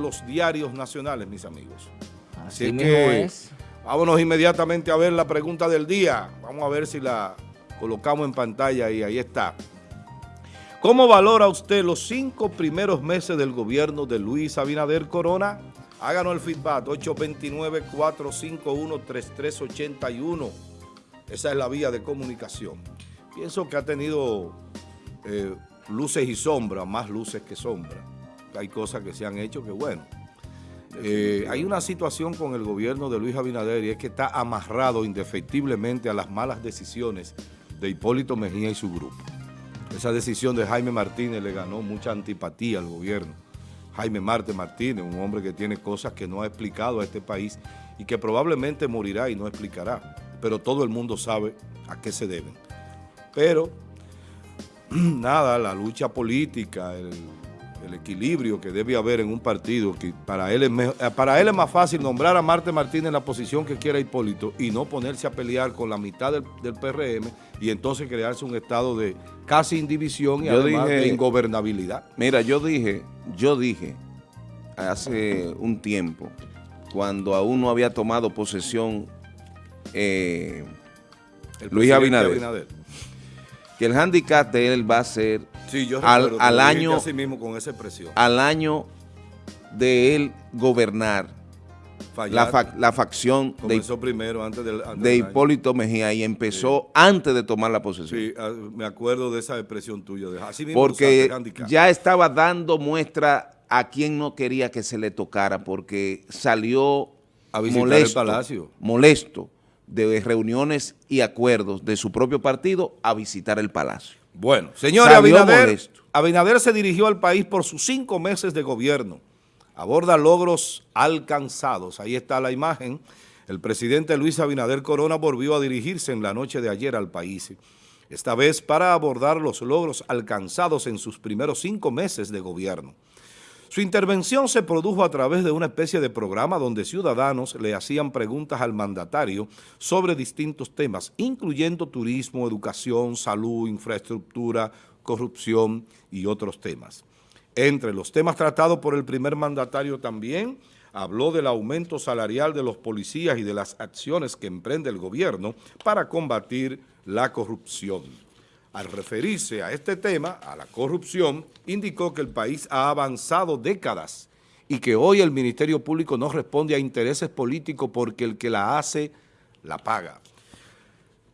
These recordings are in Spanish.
los diarios nacionales, mis amigos. Así, que es. vámonos inmediatamente a ver la pregunta del día. Vamos a ver si la colocamos en pantalla y ahí está. ¿Cómo valora usted los cinco primeros meses del gobierno de Luis Abinader Corona? Háganos el feedback, 829-451-3381. Esa es la vía de comunicación. Pienso que ha tenido eh, luces y sombras, más luces que sombras hay cosas que se han hecho que bueno. Eh, hay una situación con el gobierno de Luis Abinader y es que está amarrado indefectiblemente a las malas decisiones de Hipólito Mejía y su grupo. Esa decisión de Jaime Martínez le ganó mucha antipatía al gobierno. Jaime Marte Martínez, un hombre que tiene cosas que no ha explicado a este país y que probablemente morirá y no explicará. Pero todo el mundo sabe a qué se deben. Pero, nada, la lucha política, el el equilibrio que debe haber en un partido, que para él, es eh, para él es más fácil nombrar a Marte Martínez en la posición que quiera Hipólito y no ponerse a pelear con la mitad del, PRM y entonces crearse un estado de casi indivisión y además de ingobernabilidad. Mira, yo dije, yo dije hace un tiempo, cuando aún no había tomado posesión eh, Luis Abinader, que el handicap de él va a ser Sí, yo al, al año, así mismo con esa expresión. Al año de él gobernar la, la, facción de, primero, antes del, de Hipólito Mejía y empezó antes de tomar la posesión. Sí, ah, me acuerdo de esa expresión tuya. Así mismo porque ya estaba dando muestra a quien no quería que se le tocara porque salió a molesto, el palacio. molesto de reuniones y acuerdos de su propio partido a visitar el palacio. Bueno, señor Abinader, Abinader se dirigió al país por sus cinco meses de gobierno. Aborda logros alcanzados. Ahí está la imagen. El presidente Luis Abinader Corona volvió a dirigirse en la noche de ayer al país. Esta vez para abordar los logros alcanzados en sus primeros cinco meses de gobierno. Su intervención se produjo a través de una especie de programa donde ciudadanos le hacían preguntas al mandatario sobre distintos temas, incluyendo turismo, educación, salud, infraestructura, corrupción y otros temas. Entre los temas tratados por el primer mandatario también habló del aumento salarial de los policías y de las acciones que emprende el gobierno para combatir la corrupción. Al referirse a este tema, a la corrupción, indicó que el país ha avanzado décadas y que hoy el Ministerio Público no responde a intereses políticos porque el que la hace, la paga.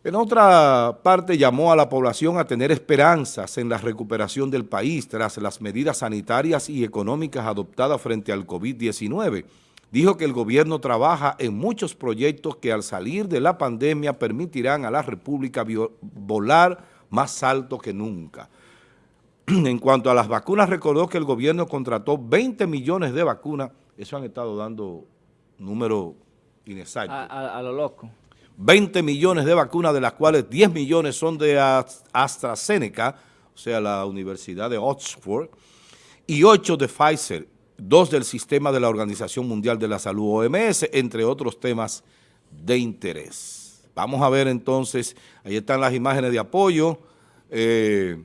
En otra parte, llamó a la población a tener esperanzas en la recuperación del país tras las medidas sanitarias y económicas adoptadas frente al COVID-19. Dijo que el gobierno trabaja en muchos proyectos que al salir de la pandemia permitirán a la República volar más alto que nunca. En cuanto a las vacunas, recordó que el gobierno contrató 20 millones de vacunas. Eso han estado dando números inexactos. A, lo loco. 20 millones de vacunas, de las cuales 10 millones son de AstraZeneca, o sea, la Universidad de Oxford, y 8 de Pfizer, dos del sistema de la Organización Mundial de la Salud, OMS, entre otros temas de interés. Vamos a ver entonces, ahí están las imágenes de apoyo. Eh,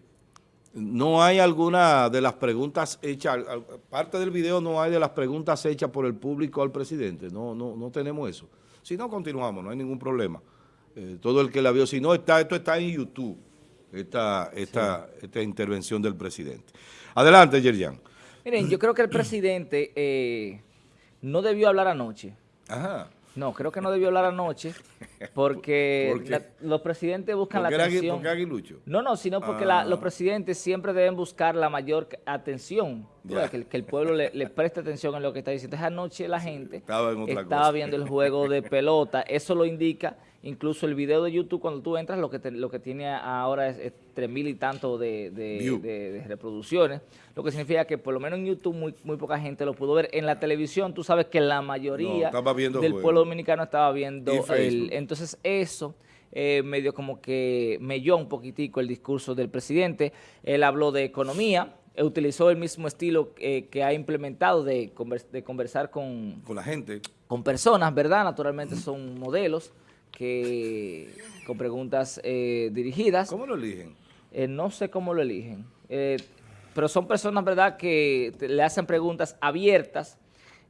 no hay alguna de las preguntas hechas, parte del video no hay de las preguntas hechas por el público al presidente, no, no, no tenemos eso. Si no, continuamos, no hay ningún problema. Eh, todo el que la vio, si no, está, esto está en YouTube, esta, esta, esta intervención del presidente. Adelante, Yerian. Miren, yo creo que el presidente eh, no debió hablar anoche. Ajá. No, creo que no debió hablar anoche porque los presidentes buscan la atención. ¿Por qué aguilucho? No, no, sino porque los ah. presidentes siempre deben buscar la mayor atención, que, el pueblo le, preste atención en lo que está diciendo. Esa noche la gente estaba, viendo el juego de pelota, eso lo indica incluso el video de YouTube cuando tú entras lo que lo que tiene ahora es, tres mil y tanto de, reproducciones, lo que significa que por lo menos en YouTube muy, muy poca gente lo pudo ver. En la televisión tú sabes que la mayoría del pueblo dominicano estaba viendo el... Entonces eso... Eh, medio como que melló un poquitico el discurso del presidente. Él habló de economía, utilizó el mismo estilo eh, que ha implementado de, de conversar con... Con la gente. Con personas, ¿verdad? Naturalmente son modelos que con preguntas eh, dirigidas. ¿Cómo lo eligen? Eh, no sé cómo lo eligen, eh, pero son personas, ¿verdad?, que le hacen preguntas abiertas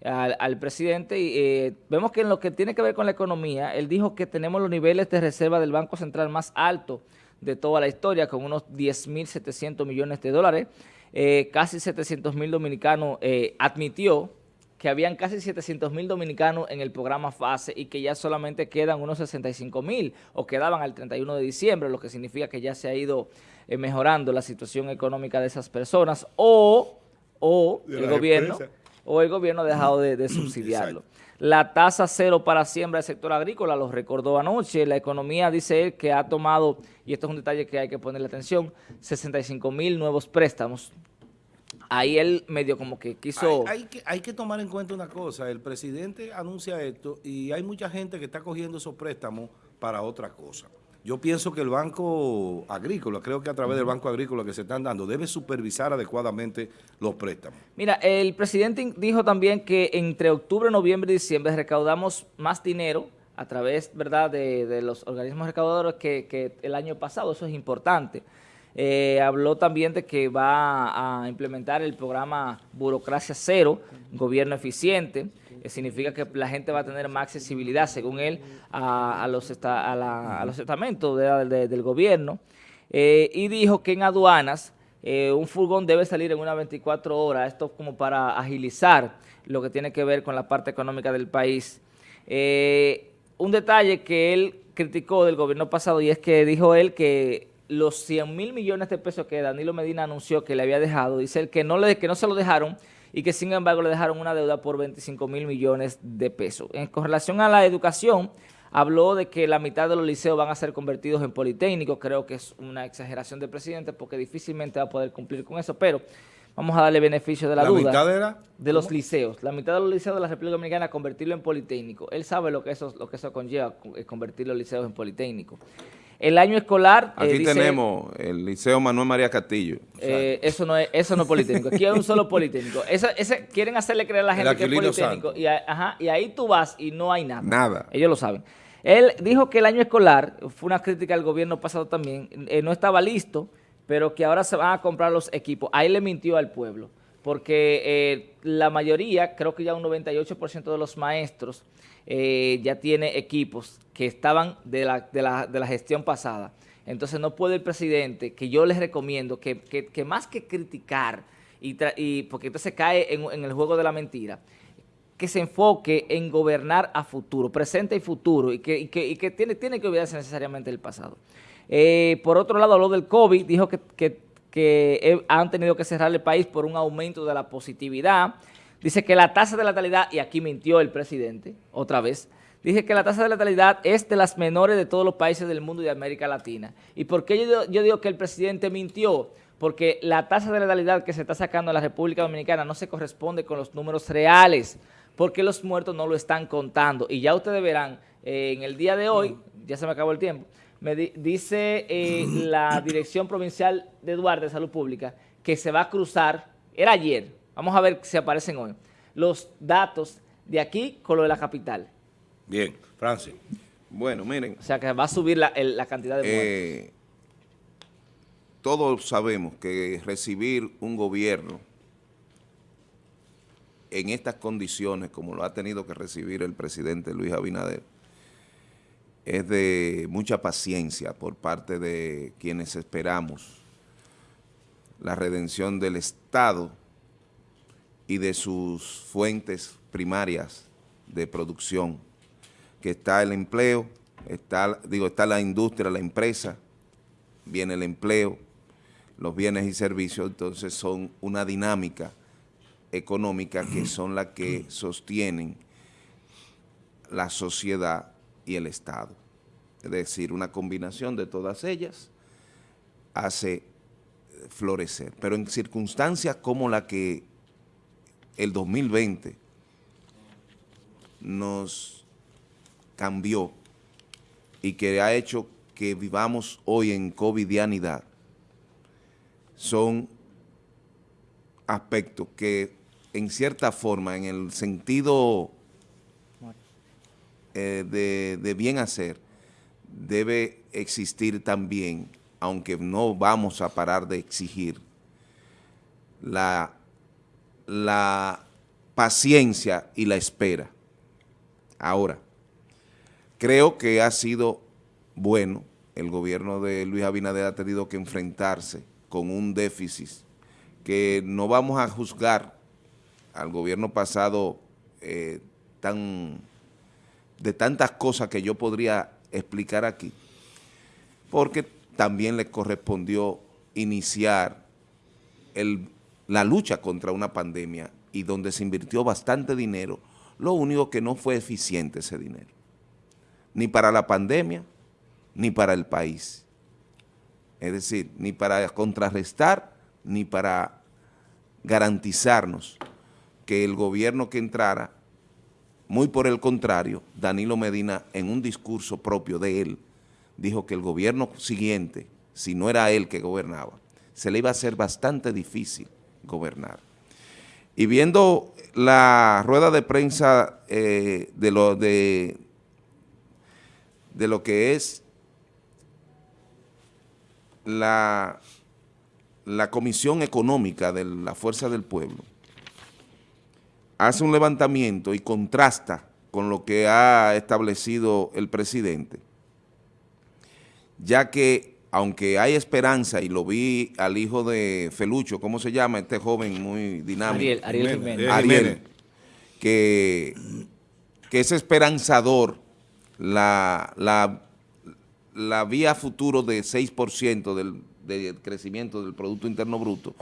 al, presidente y eh, vemos que en lo que tiene que ver con la economía, él dijo que tenemos los niveles de reserva del Banco Central más altos de toda la historia, con unos 10.700 millones de dólares. Casi 700 mil dominicanos admitió que habían casi 700 mil dominicanos en el programa FASE y que ya solamente quedan unos 65 mil o quedaban al 31 de diciembre, lo que significa que ya se ha ido eh, mejorando la situación económica de esas personas o, o el gobierno o el gobierno ha dejado de, subsidiarlo. La tasa cero para siembra del sector agrícola, lo recordó anoche, la economía dice él que ha tomado, y esto es un detalle que hay que ponerle atención, 65 mil nuevos préstamos ahí él medio como que quiso... Hay, que, hay que tomar en cuenta una cosa, el presidente anuncia esto y hay mucha gente que está cogiendo esos préstamos para otra cosa. Yo pienso que el Banco Agrícola, creo que a través del Banco Agrícola que se están dando, debe supervisar adecuadamente los préstamos. Mira, el presidente dijo también que entre octubre, noviembre y diciembre recaudamos más dinero a través ¿verdad? De, los organismos recaudadores que, que el año pasado, eso es importante. Eh, habló también de que va a implementar el programa Burocracia Cero, Gobierno Eficiente, que significa que la gente va a tener más accesibilidad, según él, a, los, a, los estamentos del gobierno. Eh, y dijo que en aduanas eh, un furgón debe salir en unas 24 horas, esto como para agilizar lo que tiene que ver con la parte económica del país. un detalle que él criticó del gobierno pasado y es que dijo él que los 100 mil millones de pesos que Danilo Medina anunció que le había dejado, dice él que no, le, que no se lo dejaron y que sin embargo le dejaron una deuda por 25 mil millones de pesos. En, con relación a la educación, habló de que la mitad de los liceos van a ser convertidos en politécnicos, creo que es una exageración del presidente porque difícilmente va a poder cumplir con eso, pero vamos a darle beneficio de la, duda. ¿La mitad era? De los liceos. La mitad de los liceos de la República Dominicana convertirlo en politécnico. Él sabe lo que eso, lo que eso conlleva, convertir los liceos en politécnico. El año escolar... Eh, Aquí tenemos el Liceo Manuel María Castillo. Eh, eso no es eso no es politécnico. Aquí hay un solo politécnico. ese, quieren hacerle creer a la gente que es politécnico. Y, y ahí tú vas y no hay nada. Nada. Ellos lo saben. Él dijo que el año escolar, fue una crítica al gobierno pasado también, eh, no estaba listo, pero que ahora se van a comprar los equipos. Ahí le mintió al pueblo, porque la mayoría, creo que ya un 98% de los maestros ya tiene equipos que estaban de la, de la, de la gestión pasada. Entonces no puede el presidente, que yo les recomiendo que, que, más que criticar, y, y, porque entonces cae en, en, el juego de la mentira, que se enfoque en gobernar a futuro, presente y futuro, y que, y que, y que tiene, tiene que olvidarse necesariamente del pasado. Eh, por otro lado, habló del COVID, dijo que, que, que han tenido que cerrar el país por un aumento de la positividad, dice que la tasa de letalidad, y aquí mintió el presidente, otra vez, Dije que la tasa de letalidad es de las menores de todos los países del mundo y de América Latina. ¿Y por qué yo, digo que el presidente mintió? Porque la tasa de letalidad que se está sacando en la República Dominicana no se corresponde con los números reales, porque los muertos no lo están contando. Y ya ustedes verán, eh, en el día de hoy, ya se me acabó el tiempo, me dice eh, la Dirección Provincial de Duarte de Salud Pública que se va a cruzar, era ayer, vamos a ver si aparecen hoy, los datos de aquí con lo de la capital. Bien, Francis. Bueno, miren. O sea que va a subir la, cantidad de muertos. Eh, todos sabemos que recibir un gobierno en estas condiciones, como lo ha tenido que recibir el presidente Luis Abinader, es de mucha paciencia por parte de quienes esperamos la redención del Estado y de sus fuentes primarias de producción que está el empleo, está, digo, está la industria, la empresa, viene el empleo, los bienes y servicios, entonces son una dinámica económica que son las que sostienen la sociedad y el Estado. Es decir, una combinación de todas ellas hace florecer. Pero en circunstancias como la que el 2020 nos cambió y que ha hecho que vivamos hoy en covidianidad son aspectos que en cierta forma, en el sentido eh, de, bien hacer, debe existir también, aunque no vamos a parar de exigir, la, la paciencia y la espera. Ahora, creo que ha sido bueno, el gobierno de Luis Abinader ha tenido que enfrentarse con un déficit que no vamos a juzgar al gobierno pasado eh, tan, de tantas cosas que yo podría explicar aquí, porque también le correspondió iniciar la lucha contra una pandemia y donde se invirtió bastante dinero, lo único que no fue eficiente ese dinero, ni para la pandemia, ni para el país. Es decir, ni para contrarrestar, ni para garantizarnos que el gobierno que entrara, muy por el contrario, Danilo Medina en un discurso propio de él, dijo que el gobierno siguiente, si no era él que gobernaba, se le iba a hacer bastante difícil gobernar. Y viendo la rueda de prensa eh, de, lo, de, de lo que es la, la Comisión Económica de la Fuerza del Pueblo hace un levantamiento y contrasta con lo que ha establecido el presidente, ya que aunque hay esperanza, y lo vi al hijo de Felucho, ¿cómo se llama este joven muy dinámico? Ariel, Jiménez. Ariel, que, que es esperanzador la, la la vía futuro de 6% del, del, crecimiento del Producto Interno Bruto.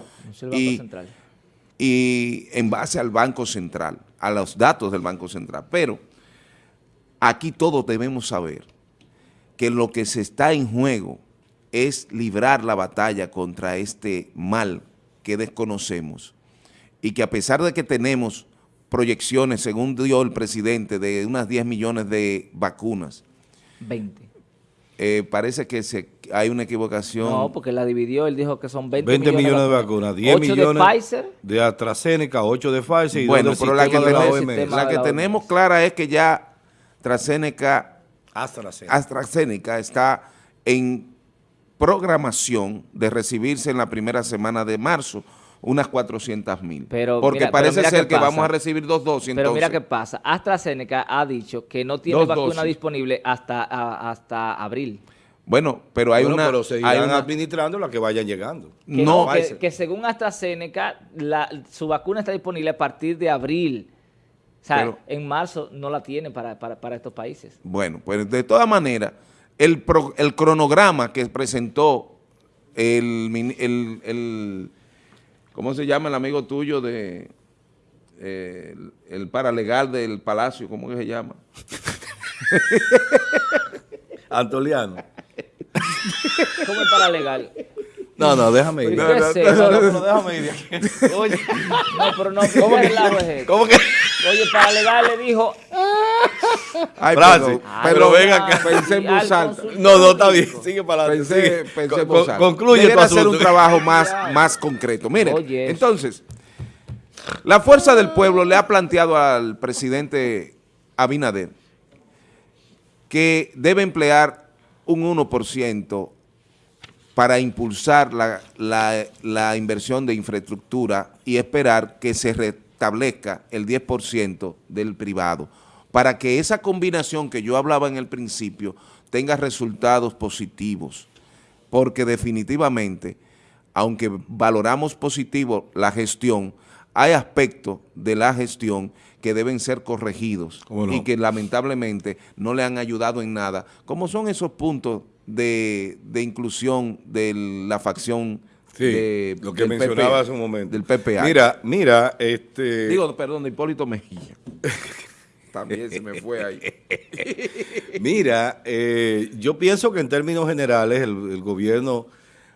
y, y en base al Banco Central, a los datos del Banco Central. Pero aquí todos debemos saber que lo que se está en juego es librar la batalla contra este mal que desconocemos y que a pesar de que tenemos proyecciones, según dio el presidente, de unas 10 millones de vacunas. 20 eh, parece que se, hay una equivocación. No, porque la dividió, él dijo que son 20, 20 millones, de vacunas, 10 millones de Pfizer. De AstraZeneca, 8 de Pfizer y bueno, pero la que, tenemos, la que tenemos clara es que ya AstraZeneca, AstraZeneca. AstraZeneca está en programación de recibirse en la primera semana de marzo unas 400 mil. Porque parece ser que vamos a recibir dos dosis. Pero mira qué pasa. AstraZeneca ha dicho que no tiene vacuna disponible hasta, hasta abril. Bueno, pero hay una... Pero seguirán administrando la que vayan llegando. Que no, que, según AstraZeneca, su vacuna está disponible a partir de abril. O sea, en marzo no la tienen para, estos países. Bueno, pues de todas maneras, el, el cronograma que presentó el, el ¿Cómo se llama el amigo tuyo de eh, el, paralegal del Palacio? ¿Cómo que se llama? Antoliano. ¿Cómo es paralegal? No, no, déjame ir. No, no, no, déjame ir Oye, no, pero no, ¿cómo que? ¿Cómo que? Oye, paralegal le dijo... Ay, pero, pero, venga acá. Pensé en voz alta. No, no, está bien. Sigue para adelante. Pensé, pensé en voz alta. Concluye tu hacer un trabajo más, más concreto. Mire, entonces, la Fuerza del Pueblo le ha planteado al presidente Abinader que debe emplear un 1% para impulsar la, la, la inversión de infraestructura y esperar que se restablezca el 10% del privado. Para que esa combinación que yo hablaba en el principio tenga resultados positivos, porque definitivamente, aunque valoramos positivo la gestión, hay aspectos de la gestión que deben ser corregidos y que lamentablemente no le han ayudado en nada, como son esos puntos de, inclusión de la facción de, lo que mencionaba hace un momento. Del PPA. Mira, mira, este... Digo, perdón, de Hipólito Mejía. También se me fue ahí. Mira, eh, yo pienso que en términos generales el, gobierno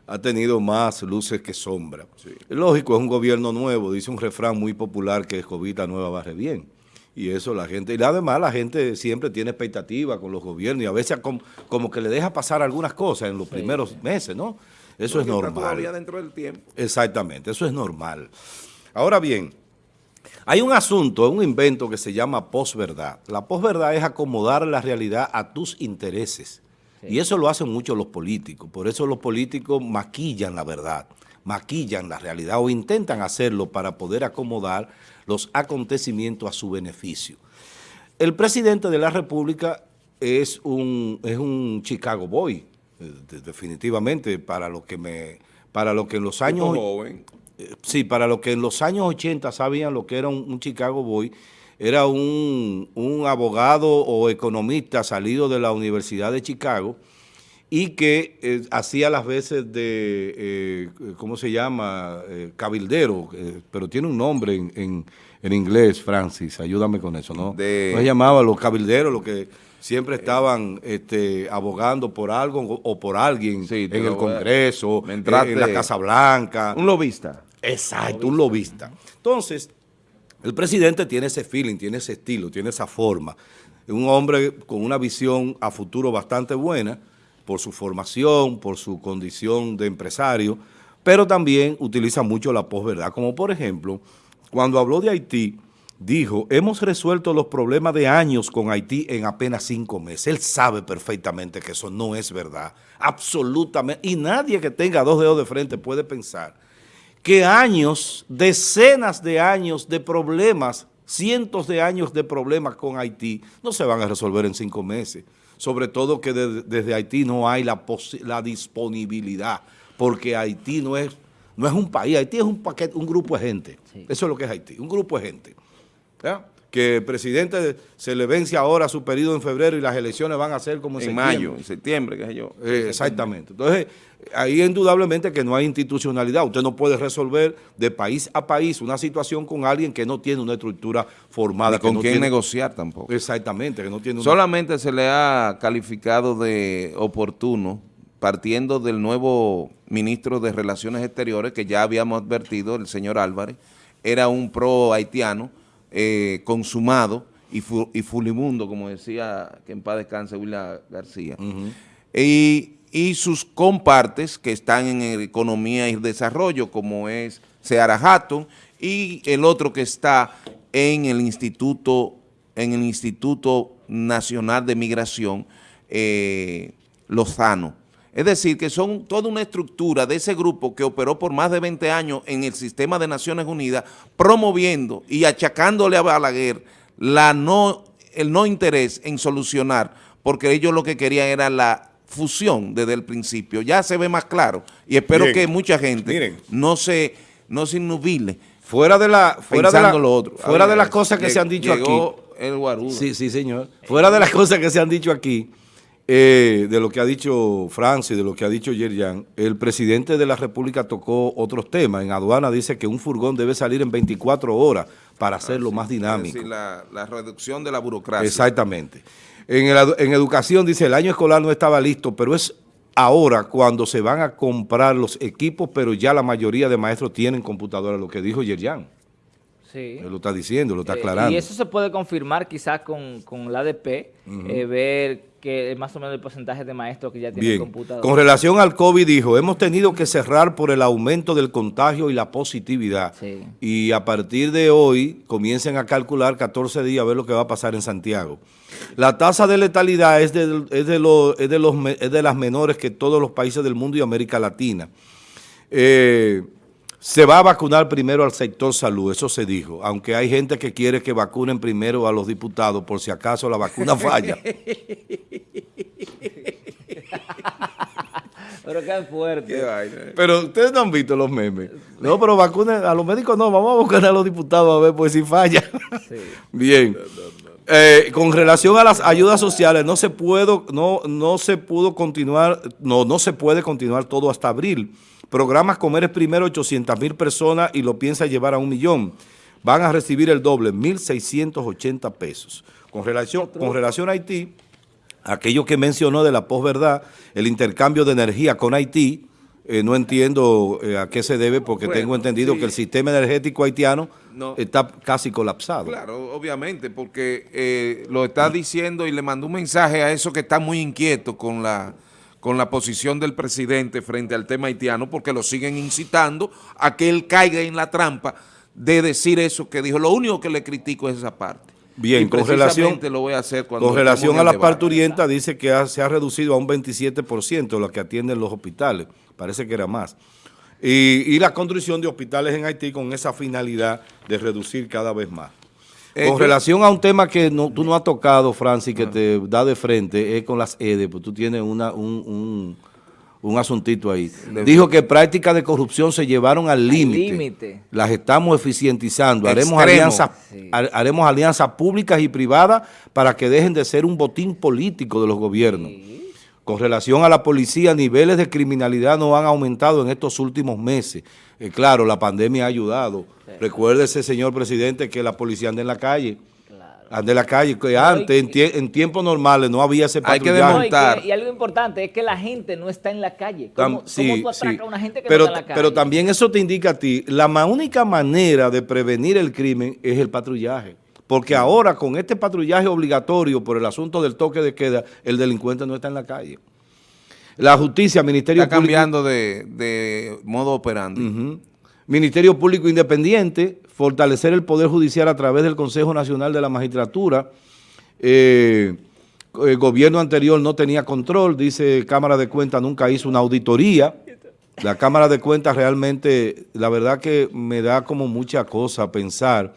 ha tenido más luces que sombras. Lógico, es un gobierno nuevo, dice un refrán muy popular que escobita nueva barre bien. Y eso la gente, y además la gente siempre tiene expectativa con los gobiernos y a veces como, que le deja pasar algunas cosas en los primeros meses, ¿no? Eso es normal. todavía dentro del tiempo. Exactamente, eso es normal. Ahora bien, hay un asunto, un invento que se llama posverdad. La posverdad es acomodar la realidad a tus intereses. Y eso lo hacen mucho los políticos. Por eso los políticos maquillan la verdad maquillan la realidad o intentan hacerlo para poder acomodar los acontecimientos a su beneficio. El presidente de la República es un, es un Chicago Boy, eh, definitivamente, para lo que me para lo que en los años... Joven. Eh, sí, para lo que en los años 80 sabían lo que era un, Chicago Boy, era un, abogado o economista salido de la Universidad de Chicago y que eh, hacía las veces de, ¿cómo se llama? cabildero, pero tiene un nombre en, en, inglés, Francis, ayúdame con eso, ¿no? De... No se llamaba los cabilderos, lo que siempre estaban este, abogando por algo o por alguien en el Congreso, en la Casa Blanca. Un lobista. Exacto, un lobista. Entonces, el presidente tiene ese feeling, tiene ese estilo, tiene esa forma. Un hombre con una visión a futuro bastante buena por su formación, por su condición de empresario, pero también utiliza mucho la posverdad, como por ejemplo, cuando habló de Haití, dijo, hemos resuelto los problemas de años con Haití en apenas cinco meses. Él sabe perfectamente que eso no es verdad, absolutamente. Y nadie que tenga dos dedos de frente puede pensar que años, decenas de años de problemas, cientos de años de problemas con Haití no se van a resolver en cinco meses. Sobre todo que desde Haití no hay la, la disponibilidad, porque Haití no es, no es un país, Haití es un paquete, un grupo de gente. Eso es lo que es Haití, un grupo de gente que el presidente se le vence ahora su periodo en febrero y las elecciones van a ser como en, en mayo, en septiembre, qué sé yo. Eh, exactamente. Entonces, ahí indudablemente que no hay institucionalidad. Usted no puede resolver de país a país una situación con alguien que no tiene una estructura formada. con quien negociar tampoco. Exactamente, que no tiene Solamente se le ha calificado de oportuno partiendo del nuevo ministro de Relaciones Exteriores que ya habíamos advertido, el señor Álvarez, era un pro haitiano, eh, consumado y, fulimundo, como decía que en paz descanse William García. y, sus compartes que están en economía y desarrollo, como es Seara Hatton, y el otro que está en el Instituto, en el Instituto Nacional de Migración, eh, Lozano. Es decir, que son toda una estructura de ese grupo que operó por más de 20 años en el sistema de Naciones Unidas, promoviendo y achacándole a Balaguer la no, el no interés en solucionar, porque ellos lo que querían era la fusión desde el principio. Ya se ve más claro y espero que mucha gente no se, no se innubile. Fuera de la, fuera de lo otro. Fuera de las cosas que se han dicho aquí. el guarudo. Sí, sí, señor. Fuera de las cosas que se han dicho aquí. Eh, de lo que ha dicho Francia y de lo que ha dicho Yerjan, el presidente de la República tocó otros temas. En aduana dice que un furgón debe salir en 24 horas para hacerlo más dinámico. Es decir, la, reducción de la burocracia. Exactamente. En, en educación dice, el año escolar no estaba listo, pero es ahora cuando se van a comprar los equipos, pero ya la mayoría de maestros tienen computadoras, lo que dijo Yerjan. Sí. Él lo está diciendo, lo está eh, aclarando. y eso se puede confirmar quizás con, con la ADP, eh, ver que más o menos el porcentaje de maestros que ya tienen computadora. Con relación al COVID dijo, hemos tenido que cerrar por el aumento del contagio y la positividad. Y a partir de hoy comiencen a calcular 14 días a ver lo que va a pasar en Santiago. La tasa de letalidad es de, es de, los, es de, los, es de las menores que todos los países del mundo y América Latina. Eh, se va a vacunar primero al sector salud, eso se dijo, aunque hay gente que quiere que vacunen primero a los diputados por si acaso la vacuna falla. Pero qué fuerte. Pero ustedes no han visto los memes. No, pero vacunen a los médicos no, vamos a buscar a los diputados a ver pues si falla. Bien. Eh, con relación a las ayudas sociales, no se puedo, no, no se pudo continuar, no, no se puede continuar todo hasta abril Programas Comer es primero 800 mil personas y lo piensa llevar a un millón. Van a recibir el doble, 1.680 pesos. Con relación, con relación a Haití, aquello que mencionó de la posverdad, el intercambio de energía con Haití, eh, no entiendo eh, a qué se debe porque tengo entendido que el sistema energético haitiano está casi colapsado. Claro, obviamente, porque eh, lo está diciendo y le mandó un mensaje a esos que están muy inquietos con la con la posición del presidente frente al tema haitiano porque lo siguen incitando a que él caiga en la trampa de decir eso que dijo. Lo único que le critico es esa parte. Bien, con relación, lo voy a hacer cuando con relación a las parturientas, dice que se ha reducido a un 27% lo que atienden los hospitales, parece que era más. y, la construcción de hospitales en Haití con esa finalidad de reducir cada vez más. Eh, con relación a un tema que no, tú no has tocado, Francis, que ah. te da de frente, es con las EDE, pues tú tienes una, un, un, asuntito ahí. Dijo que prácticas de corrupción se llevaron al límite. Las estamos eficientizando. Haremos alianzas, haremos alianzas públicas y privadas para que dejen de ser un botín político de los gobiernos. Con relación a la policía, niveles de criminalidad no han aumentado en estos últimos meses. Eh, claro, la pandemia ha ayudado. Recuérdese, señor presidente, que la policía anda en la calle. Anda en la calle, que antes, en, tiempos normales, no había ese patrullaje. Hay que desmontar. y, algo importante es que la gente no está en la calle. ¿Cómo, sí, tú a una gente que pero, no está en la calle? Pero también eso te indica a ti, la única manera de prevenir el crimen es el patrullaje. Porque ahora con este patrullaje obligatorio por el asunto del toque de queda, el delincuente no está en la calle. La justicia, Ministerio Está cambiando de, modo operando. Ministerio Público Independiente, fortalecer el Poder Judicial a través del Consejo Nacional de la Magistratura. Eh, el gobierno anterior no tenía control, dice Cámara de Cuentas, nunca hizo una auditoría. La Cámara de Cuentas realmente, la verdad que me da como mucha cosa pensar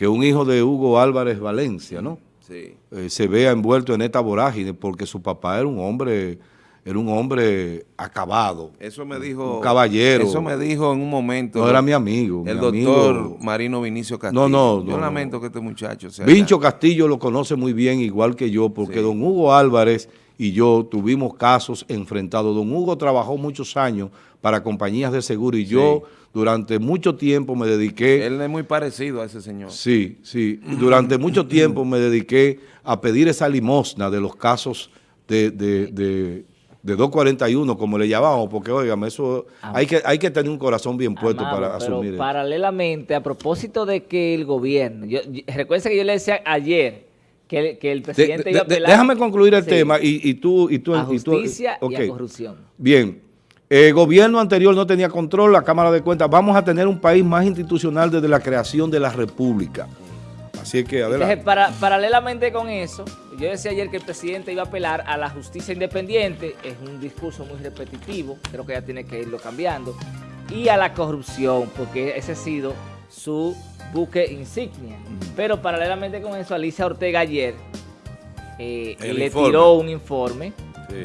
que un hijo de Hugo Álvarez Valencia, ¿no? Sí. Eh, se vea envuelto en esta vorágine porque su papá era un hombre era un hombre acabado. Eso me dijo... Un caballero. Eso me dijo en un momento. No, era mi amigo. El doctor Marino Vinicio Castillo. No, no. Yo lamento que este muchacho sea... Vincho Castillo lo conoce muy bien, igual que yo, porque don Hugo Álvarez y yo tuvimos casos enfrentados. Don Hugo trabajó muchos años para compañías de seguro y yo durante mucho tiempo me dediqué... Él es muy parecido a ese señor. Sí, sí. Durante mucho tiempo me dediqué a pedir esa limosna de los casos de, de, 241, como le llamamos, porque, oigan, eso ah. hay, que, hay que tener un corazón bien puesto para asumir paralelamente, a propósito de que el gobierno... Yo, recuerden que yo le decía ayer que, el presidente iba a apelar... Déjame concluir el tema y, tú... Y tú a justicia y, a corrupción. Bien. El gobierno anterior no tenía control, la Cámara de Cuentas. Vamos a tener un país más institucional desde la creación de la República. Así que adelante. para, paralelamente con eso, yo decía ayer que el presidente iba a apelar a la justicia independiente, es un discurso muy repetitivo, creo que ya tiene que irlo cambiando, y a la corrupción, porque ese ha sido su buque insignia. Pero paralelamente con eso, Alicia Ortega ayer eh, le tiró un informe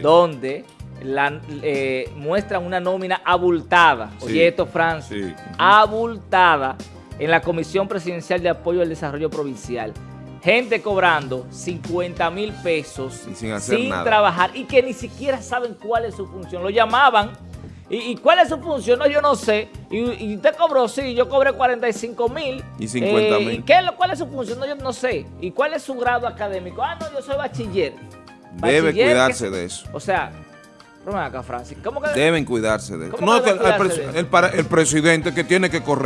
donde la, eh, muestran una nómina abultada, oye esto Francis, abultada en la Comisión Presidencial de Apoyo al Desarrollo Provincial. Gente cobrando 50 mil pesos sin, trabajar y que ni siquiera saben cuál es su función. Lo llamaban ¿Y, cuál es su función? No, yo no sé. Y, usted cobró, sí, yo cobré 45 mil. Y 50 mil. ¿Y cuál es su función? No, yo no sé. ¿Y cuál es su grado académico? Ah, no, yo soy bachiller. Debe cuidarse de eso. O sea, acá, Francis. Deben cuidarse de eso. No, el, el presidente que tiene que correr.